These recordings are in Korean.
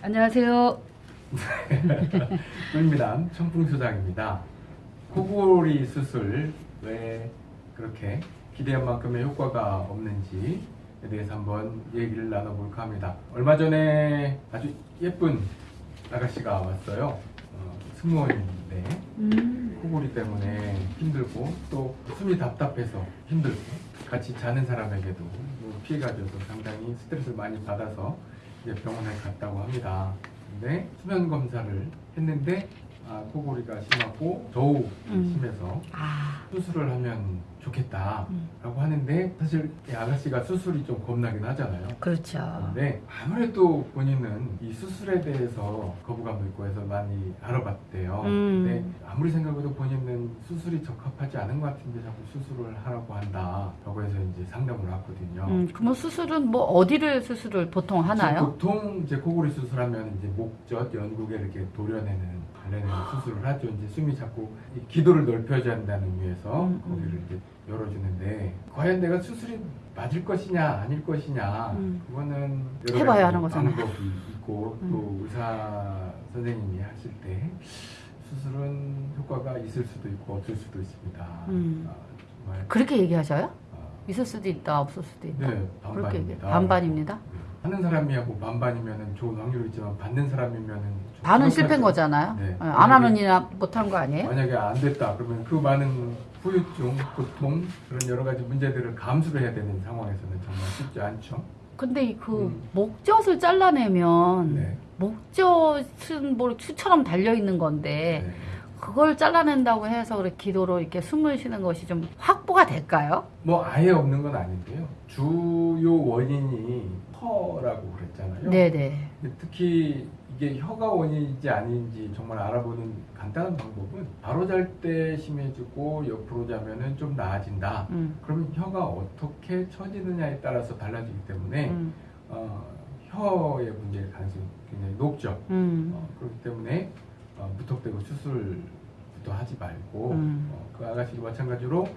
안녕하세요. 꿀미남 청풍소장입니다. 코골이 수술 왜 그렇게 기대한 만큼의 효과가 없는지에 대해서 한번 얘기를 나눠볼까 합니다. 얼마 전에 아주 예쁜 아가씨가 왔어요. 어, 승무원인데 음. 코골이 때문에 힘들고 또 숨이 답답해서 힘들고 같이 자는 사람에게도 뭐 피해가 줘서 상당히 스트레스를 많이 받아서 이제 병원에 갔다고 합니다. 근데 수면 검사를 했는데 아, 코골이가 심하고 더욱 음. 심해서 아. 수술을 하면 좋겠다라고 음. 하는데 사실 이 아가씨가 수술이 좀 겁나긴 하잖아요. 그렇죠. 근데 아무래도 본인은 이 수술에 대해서 거부감도 있고 해서 많이 알아봤대요. 음. 근데 아무리 생각해도 본인은 수술이 적합하지 않은 것 같은데 자꾸 수술을 하라고 한다라고 해서 이제 상담을 왔거든요. 음, 그러면 수술은 뭐 어디를 수술을 보통 하나요? 보통 이제 코골이 수술하면 이제 목젖, 연국에 이렇게 도려내는 관련해서 수술을 하죠. 이제 숨이 자꾸 이 기도를 넓혀줘야 한다는 의미에서 음, 음. 거기를 이제 열어주는데 과연 내가 수술이 맞을 것이냐 아닐 것이냐 음. 그거는 해봐야 하는 거잖아요. 방법이 있고 음. 또 의사 선생님이 하실 때 수술은 효과가 있을 수도 있고 없을 수도 있습니다. 음. 아, 정말 그렇게 얘기하셔요? 아, 있을 수도 있다, 없을 수도 있다. 네, 그렇게 얘기해요. 반반입니다. 반반입니다. 네. 하는 사람이하고 반반이면 좋은 확률이지만 받는 사람이면 반은 실패인 거잖아요. 네. 예, 안 하는 이나 못한 거 아니에요? 만약에 안 됐다 그러면 그 많은 후유증, 고통 그런 여러 가지 문제들을 감수를 해야 되는 상황에서는 정말 쉽지 않죠. 근데 이그 음. 목젖을 잘라내면 네. 목젖은 뭐 추처럼 달려 있는 건데 네. 그걸 잘라낸다고 해서 그렇게 기도로 이렇게 숨을 쉬는 것이 좀 확보가 될까요? 뭐 아예 없는 건 아닌데요. 주요 원인이 혀라고 그랬잖아요. 네네. 특히 이게 혀가 원인인지 아닌지 정말 알아보는 간단한 방법은 바로 잘 때 심해지고 옆으로 자면은 좀 나아진다. 음. 그러면 혀가 어떻게 처지느냐에 따라서 달라지기 때문에 음. 어, 혀의 문제일 가능성이 굉장히 높죠. 음. 어, 그렇기 때문에 어, 무턱대고 수술부터 하지 말고 음. 어, 그 아가씨도 마찬가지로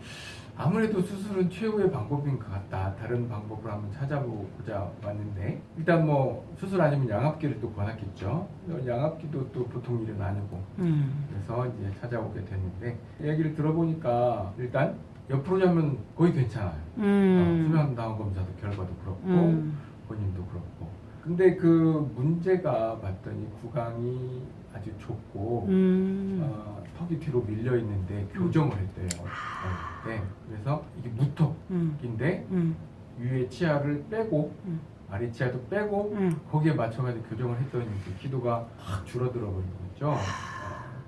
아무래도 수술은 최후의 방법인 것 같다. 다른 방법을 한번 찾아보고자 왔는데 일단 뭐 수술 아니면 양압기를 또 권했겠죠. 어, 양압기도 또 보통 일은 아니고 음. 그래서 이제 찾아오게 됐는데 얘기를 들어보니까 일단 옆으로 자면 거의 괜찮아요. 어, 음. 수면 다운 검사도 결과도 그렇고 음. 본인도 그렇고. 근데 그 문제가 봤더니 구강이 아주 좁고 음. 어, 턱이 뒤로 밀려 있는데 교정을 했대요. 어, 네. 그래서 이게 무턱인데 음. 음. 위에 치아를 빼고 음. 아래 치아도 빼고 음. 거기에 맞춰가지고 교정을 했더니 이제 기도가 확 줄어들어 버린 거죠. 어,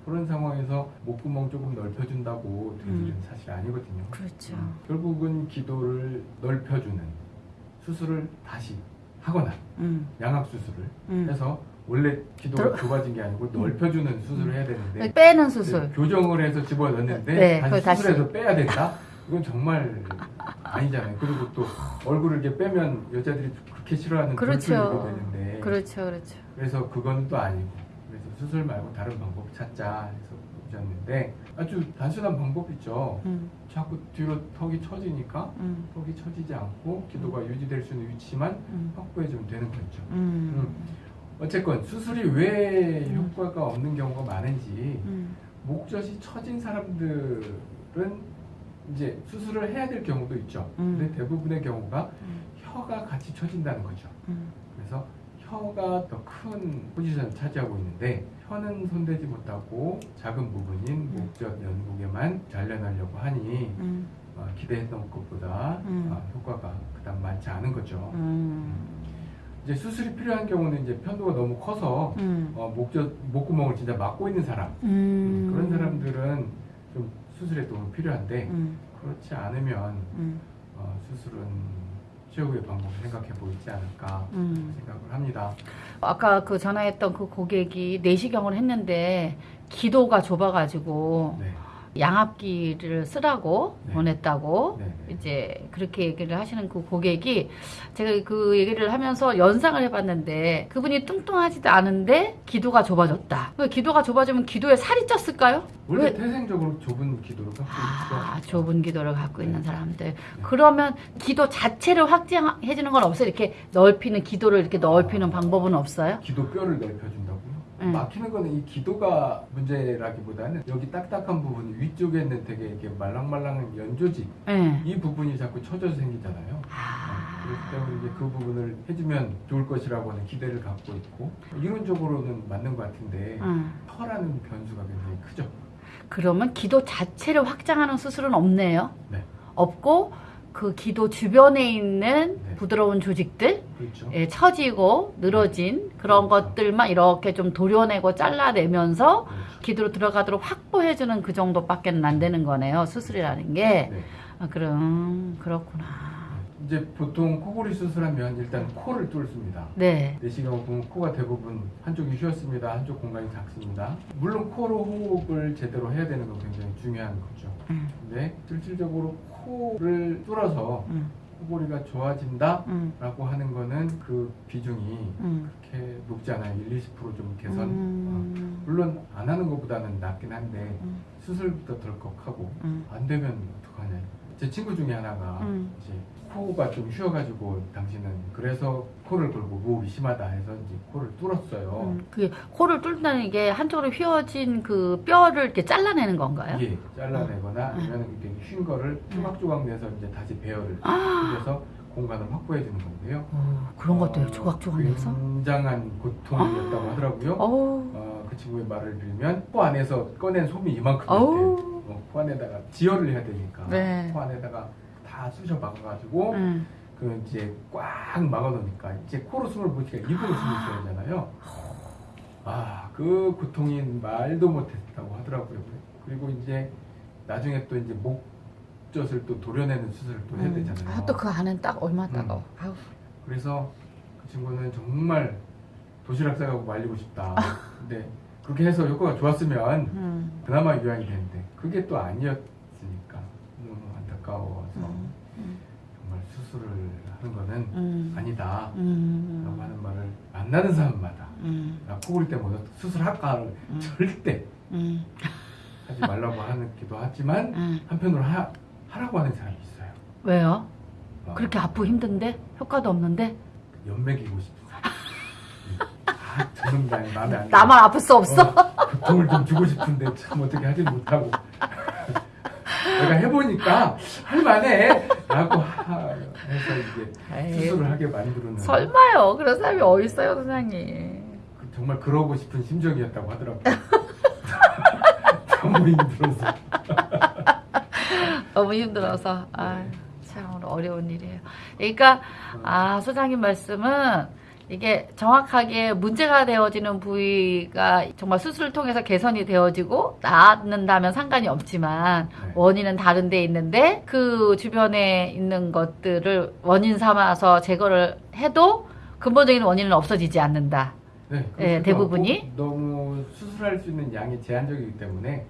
그런 상황에서 목구멍 조금 넓혀준다고. 일은 사실 아니거든요. 그렇죠. 결국은 기도를 넓혀주는 수술을 다시 하거나 음. 양악 수술을 음. 해서 원래 기도가 좁아진 게 아니고 넓혀주는 수술을 해야 되는데 빼는 수술. 네, 교정을 해서 집어넣는데 네, 다시 그걸 다시. 수술해서 빼야 된다? 이건 정말 아니잖아요. 그리고 또 얼굴을 이렇게 빼면 여자들이 그렇게 싫어하는 그렇죠. 되는데 그렇죠, 그렇죠. 그래서 그건 또 아니고 그래서 수술 말고 다른 방법 찾자 해서 오셨는데 아주 단순한 방법이죠. 음. 자꾸 뒤로 턱이 처지니까 음. 턱이 처지지 않고 기도가 유지될 수 있는 위치만 음. 확보해 주면 되는 거죠. 음. 어쨌건 수술이 왜 음. 효과가 없는 경우가 많은지 음. 목젖이 처진 사람들은 이제 수술을 해야 될 경우도 있죠. 음. 근데 대부분의 경우가 음. 혀가 같이 처진다는 거죠. 음. 그래서 혀가 더 큰 포지션을 차지하고 있는데 혀는 손대지 못하고 작은 부분인 목젖 연국에만 잘려내려고 하니 음. 어, 기대했던 것보다 음. 어, 효과가 그다음 많지 않은 거죠. 음. 이제 수술이 필요한 경우는 이제 편도가 너무 커서 음. 어, 목젖 목구멍을 진짜 막고 있는 사람 음. 그런 사람들은 좀 수술에 도움이 필요한데 음. 그렇지 않으면 음. 어, 수술은 최후의 방법을 생각해 보이지 않을까 음. 생각을 합니다. 아까 그 전화했던 그 고객이 내시경을 했는데 기도가 좁아가지고 네. 양압기를 쓰라고 네. 원했다고 네. 이제 그렇게 얘기를 하시는 그 고객이 제가 그 얘기를 하면서 연상을 해봤는데 그분이 뚱뚱하지도 않은데 기도가 좁아졌다. 그 기도가 좁아지면 기도에 살이 쪘을까요? 원래 왜? 태생적으로 좁은 기도를 갖고 아, 있죠. 좁은 기도를 갖고 있는 네. 사람들. 그러면 기도 자체를 확장해주는 건 없어요? 이렇게 넓히는, 기도를 이렇게 넓히는 방법은 없어요? 기도 뼈를 넓혀준다고 요? 네. 막히는 거는 이 기도가 문제라기보다는 여기 딱딱한 부분 위쪽에 있는 되게 이렇게 말랑말랑한 연조직 네. 이 부분이 자꾸 처져서 생기잖아요. 아, 그렇기 때문에 이제 그 부분을 해주면 좋을 것이라고 하는 기대를 갖고 있고 이론적으로는 맞는 것 같은데 음. 혀라는 변수가 굉장히 크죠. 그러면 기도 자체를 확장하는 수술은 없네요? 네. 없고, 그 기도 주변에 있는 네. 부드러운 조직들, 그렇죠. 예, 처지고 늘어진 그런 그렇죠. 것들만 이렇게 좀 도려내고 잘라내면서 그렇죠. 기도로 들어가도록 확보해주는 그 정도밖에 안 되는 거네요. 수술이라는 게. 네. 아, 그럼, 그렇구나. 이제 보통 코골이 수술하면 일단 코를 뚫습니다. 네. 내시경을 보면 코가 대부분 한쪽이 휘었습니다. 한쪽 공간이 작습니다. 물론 코로 호흡을 제대로 해야 되는 건 굉장히 중요한 거죠. 음, 근데 실질적으로 코를 뚫어서 음, 코골이가 좋아진다 음, 라고 하는 거는 그 비중이 음. 그렇게 높지 않아요. 1, 20%좀 개선. 어, 음, 물론 안 하는 것보다는 낫긴 한데 음. 수술부터 덜컥하고 음. 안 되면 어떡하냐. 제 친구 중에 하나가 음. 이제 코가 좀 휘어가지고 당신은 그래서 코를 걸고 무호흡이 심하다 해서 이제 코를 뚫었어요. 음, 그게 코를 뚫는다는 게 한쪽으로 휘어진 그 뼈를 이렇게 잘라내는 건가요? 이게 잘라내거나 음. 아니면 이렇게 휜 거를 조각조각 내서 이제 다시 배열을 아. 해서 공간을 확보해 주는 건데요. 오, 그런 것도 어, 조각조각 내서? 굉장한 고통이었다고 하더라고요. 어우, 어, 그 친구의 말을 빌면 코 안에서 꺼낸 솜이 이만큼. 어 우. 어, 코 안에다가 지혈을 해야 되니까 네. 코 안에다가 다 쑤셔 박아가지고 음. 그 이제 꽉 막아놓으니까 이제 코로 숨을 못 쉬니까 입으로 숨을 쉬어야 하잖아요. 아, 그 고통이 말도 못했다고 하더라고요. 그리고 이제 나중에 또 이제 목젖을 또 도려내는 수술을 또 해야 음. 되잖아요. 아, 또 그 안은 딱 얼마 음. 따가워. 아우. 그래서 그 친구는 정말 도시락 싸가고 말리고 싶다. 근데 그렇게 해서 효과가 좋았으면 음. 그나마 유양이 되는데 그게 또 아니었으니까 너무 안타까워서 음. 음. 정말 수술을 하는 거는 음. 아니다. 라고 음. 하는 말을 만나는 사람마다 음. 나 코골이 때문에 수술할까를 음. 절대 음. 하지 말라고 하기도 하지만 음. 한편으로 하, 하라고 하는 사람이 있어요. 왜요? 어, 그렇게 아프고 힘든데? 효과도 없는데? 연맥이고 싶은 저는 나 마음에 안. 나만 아플 수 없어? 어, 고통을 좀 주고 싶은데 참 어떻게 하지 못하고 내가 해보니까 할만해 라고 하- 해서 이제 수술을 하게 만드는 설마요. 그런 사람이 어딨어요, 선생님. 그- 정말 그러고 싶은 심정이었다고 하더라고요 너무 힘들어서 너무 힘들어서. 아, 참 어려운 일이에요. 그러니까, 아, 소장님 말씀은 이게 정확하게 문제가 되어지는 부위가 정말 수술을 통해서 개선이 되어지고 낫는다면 상관이 없지만 네. 원인은 다른 데 있는데 그 주변에 있는 것들을 원인 삼아서 제거를 해도 근본적인 원인은 없어지지 않는다. 네, 예, 그렇기도 대부분이? 너무 수술할 수 있는 양이 제한적이기 때문에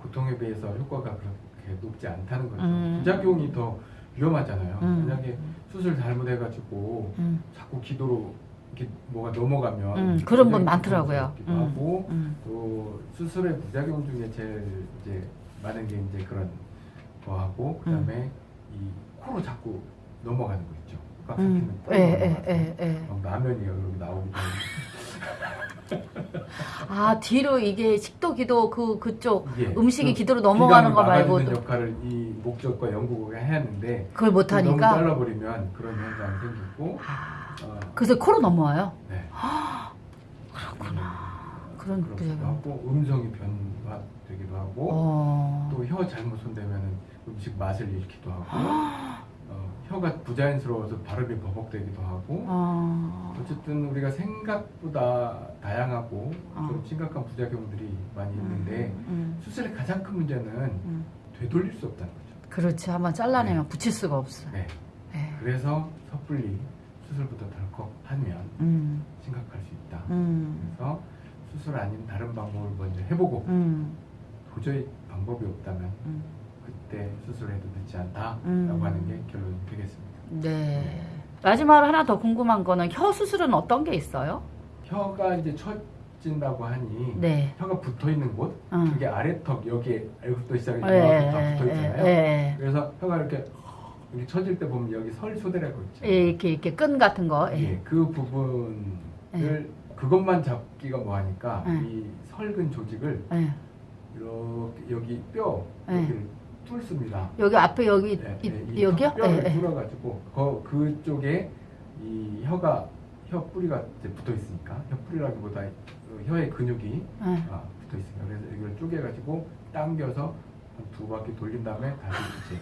고통에 비해서 효과가 그렇게 높지 않다는 거죠 음. 부작용이 더 위험하잖아요 음. 만약에 수술 잘못해가지고 음, 자꾸 기도로 이렇게 뭐가 넘어가면 음, 그런 분 굉장히 많더라고요. 고통스럽기도 음. 하고 음, 또 수술의 부작용 중에 제일 이제 많은 게 이제 그런 거하고 그다음에 이 코로 자꾸 넘어가는 거 있죠. 꽉 음. 코 예, 예, 예, 예. 막 라면이 여기 나오기도 하고 아, 뒤로 이게 식도, 기도, 그, 그쪽 이게 음식이 그 기도로 넘어가는 거 말고도 역할을 이 목젖과 연구가 해야 하는데 그걸 너무 못하니까. 잘라버리면 그런 현상이 생기고 아, 어, 그래서 코로 넘어와요. 네. 그렇구나. 그런 부작용. 하고 음성이 변화되기도 하고 어. 또혀 잘못 손대면 음식 맛을 잃기도 하고 어, 혀가 부자연스러워서 발음이 버벅대기도 하고 어. 어쨌든 우리가 생각보다 다양하고 어. 좀 심각한 부작용들이 많이 있는데 음, 수술의 가장 큰 문제는 음. 되돌릴 수 없다는 거죠. 그렇지. 한번 잘라내면 붙일 수가 없어. 네. 네. 그래서 섣불리 수술부터 덜컥 하면 음, 심각할 수 있다. 음, 그래서 수술 아닌 다른 방법을 먼저 해보고 음, 도저히 방법이 없다면 음. 그때 수술해도 늦지 않다라고 음. 하는 게 결론이 되겠습니다. 네. 마지막으로 하나 더 궁금한 거는 혀 수술은 어떤 게 있어요? 혀가 이제 처진다고 하니 네. 혀가 붙어 있는 곳 음. 그게 아래턱 여기에 알부터 시작해서 예, 여기 다 예, 붙어 있잖아요. 예, 예. 그래서 혀가 이렇게 이렇게 처질 때 보면 여기 설소대라고 있죠. 예, 이렇게 이렇게 끈 같은 거. 예. 예, 그 부분을 그것만 잡기가 뭐하니까 예. 이 설근 조직을 예. 이렇게 여기 뼈 예. 여기를 뚫습니다. 여기 앞에 여기 예, 이- 예, 이 여기요? 뼈를 예, 예. 뚫어가지고 그 그쪽에 이 혀가 혀 뿌리가 이제 붙어 있으니까 혀 뿌리라기보다 그 혀의 근육이 예. 아, 붙어 있습니다. 그래서 이걸 쪼개가지고 당겨서 한 두 바퀴 돌린 다음에 다시 이제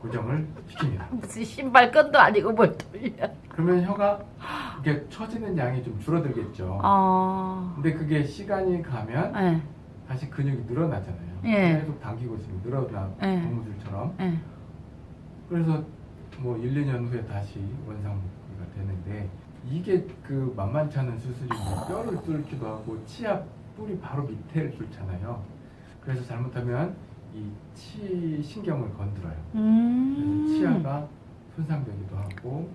고정을 시킵니다. 무슨 신발 끈도 아니고 뭘 돌려. 그러면 혀가 이렇게 처지는 양이 좀 줄어들겠죠. 어. 근데 그게 시간이 가면 예. 다시 근육이 늘어나잖아요. 예. 계속 당기고 있으면 늘어나 예. 동물들처럼. 예. 그래서 뭐 1, 2년 후에 다시 원상복귀가 되는데 이게 그 만만치 않은 수술이 뭐 뼈를 뚫기도 하고 치아 뿌리 바로 밑에를 뚫잖아요. 그래서 잘못하면 이 치 신경을 건드려요. 음. 치아가 손상되기도 하고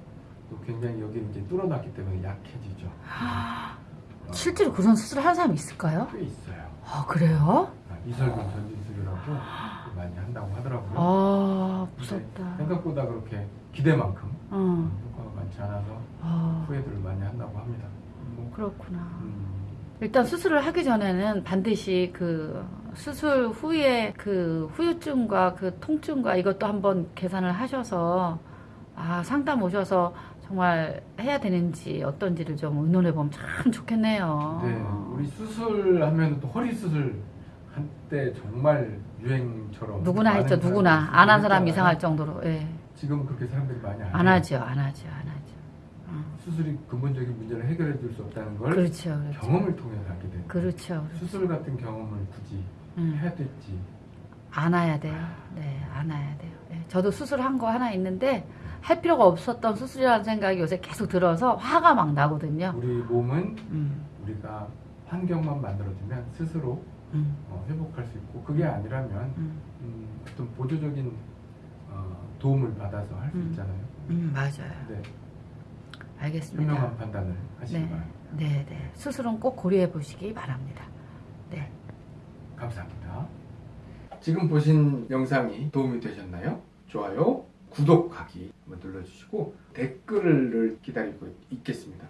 또 굉장히 여기 이제 뚫어놨기 때문에 약해지죠. 어, 실제로 그런 수술을 한 사람이 있을까요? 꽤 있어요. 아, 그래요? 아, 이설근 전진술이라고 많이 한다고 하더라고요. 아, 무섭다. 생각보다 그렇게 기대만큼 어. 효과가 많지 않아서 아, 후회들을 많이 한다고 합니다. 뭐, 그렇구나. 음, 일단 수술을 하기 전에는 반드시 그 수술 후에 그 후유증과 그 통증과 이것도 한번 계산을 하셔서 아 상담 오셔서 정말 해야 되는지 어떤지를 좀 의논해 보면 참 좋겠네요. 네, 우리 수술하면 또 허리 수술 한때 정말 유행처럼 누구나 했죠, 누구나 안 한 사람 이상할. 정도로. 예. 지금은 그렇게 사람들이 많이 안, 안. 하죠, 안 하죠, 안 하죠. 음. 수술이 근본적인 문제를 해결해 줄 수 없다는 걸 그렇죠, 그렇죠. 경험을 통해서 알게 돼요. 그렇죠. 수술 같은 경험을 굳이 음. 해야 됐지. 안아야 돼요. 네, 안아야 돼요. 네, 저도 수술한 거 하나 있는데 할 필요가 없었던 수술이라는 생각이 요새 계속 들어서 화가 막 나거든요. 우리 몸은 음, 우리가 환경만 만들어주면 스스로 음, 어, 회복할 수 있고 그게 아니라면 음, 음, 어떤 보조적인 어, 도움을 받아서 할수 음. 있잖아요. 음, 맞아요. 네, 알겠습니다. 현명한 판단을 하시기 네, 바랍니다. 네, 네. 수술은 꼭 고려해 보시기 바랍니다. 네. 감사합니다. 지금 보신 영상이 도움이 되셨나요? 좋아요, 구독하기 눌러주시고 댓글을 기다리고 있겠습니다.